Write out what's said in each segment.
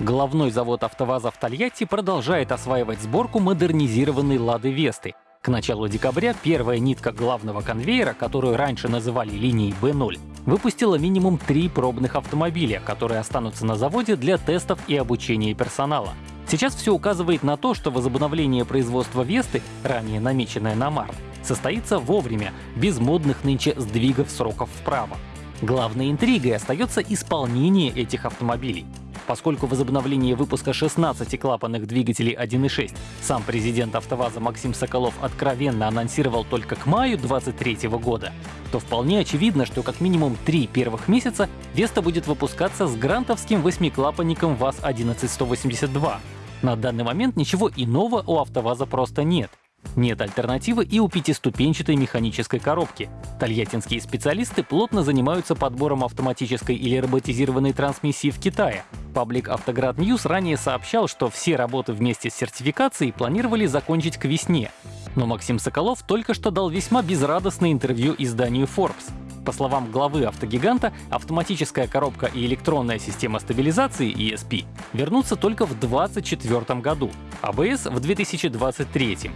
Головной завод АвтоВАЗа в Тольятти продолжает осваивать сборку модернизированной «Лады Весты». К началу декабря первая нитка главного конвейера, которую раньше называли линией B0, выпустила минимум три пробных автомобиля, которые останутся на заводе для тестов и обучения персонала. Сейчас все указывает на то, что возобновление производства Весты, ранее намеченное на март, состоится вовремя, без модных нынче сдвигов сроков вправо. Главной интригой остается исполнение этих автомобилей. Поскольку возобновление выпуска 16 клапанных двигателей 1.6 сам президент АвтоВАЗа Максим Соколов откровенно анонсировал только к маю 2023 года, то вполне очевидно, что как минимум три первых месяца Веста будет выпускаться с грантовским восьмиклапанником ВАЗ-11182. На данный момент ничего иного у АвтоВАЗа просто нет. Нет альтернативы и у пятиступенчатой механической коробки. Тольяттинские специалисты плотно занимаются подбором автоматической или роботизированной трансмиссии в Китае. Паблик Автоград News ранее сообщал, что все работы вместе с сертификацией планировали закончить к весне. Но Максим Соколов только что дал весьма безрадостное интервью изданию Forbes. По словам главы автогиганта, автоматическая коробка и электронная система стабилизации ESP вернутся только в 2024 году, АБС в 2023.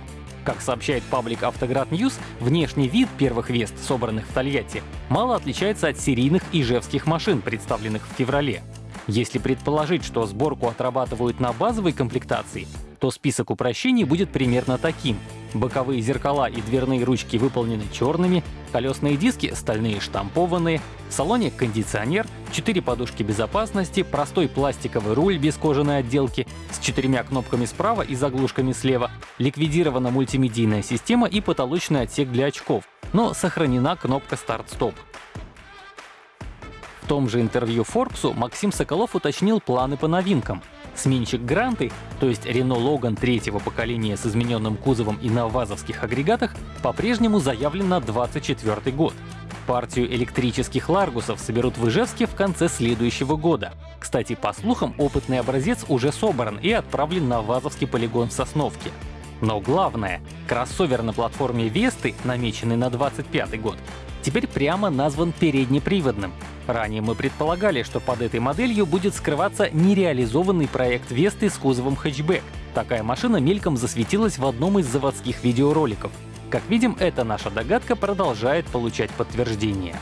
Как сообщает паблик Автоград News, внешний вид первых Вест, собранных в Тольятти, мало отличается от серийных ижевских машин, представленных в феврале. Если предположить, что сборку отрабатывают на базовой комплектации, то список упрощений будет примерно таким. Боковые зеркала и дверные ручки выполнены черными, колесные диски стальные штампованные, в салоне кондиционер, 4 подушки безопасности, простой пластиковый руль без кожаной отделки с четырьмя кнопками справа и заглушками слева, ликвидирована мультимедийная система и потолочный отсек для очков, но сохранена кнопка старт-стоп. В том же интервью Forbes Максим Соколов уточнил планы по новинкам. Сменщик Гранты, то есть Renault Logan третьего поколения с измененным кузовом и на вазовских агрегатах, по-прежнему заявлен на 2024 год. Партию электрических Ларгусов соберут в Ижевске в конце следующего года. Кстати, по слухам, опытный образец уже собран и отправлен на вазовский полигон в Сосновке. Но главное, кроссовер на платформе Весты, намеченный на 2025 год, теперь прямо назван переднеприводным. Ранее мы предполагали, что под этой моделью будет скрываться нереализованный проект Весты с кузовом хэтчбэк. Такая машина мельком засветилась в одном из заводских видеороликов. Как видим, эта наша догадка продолжает получать подтверждение.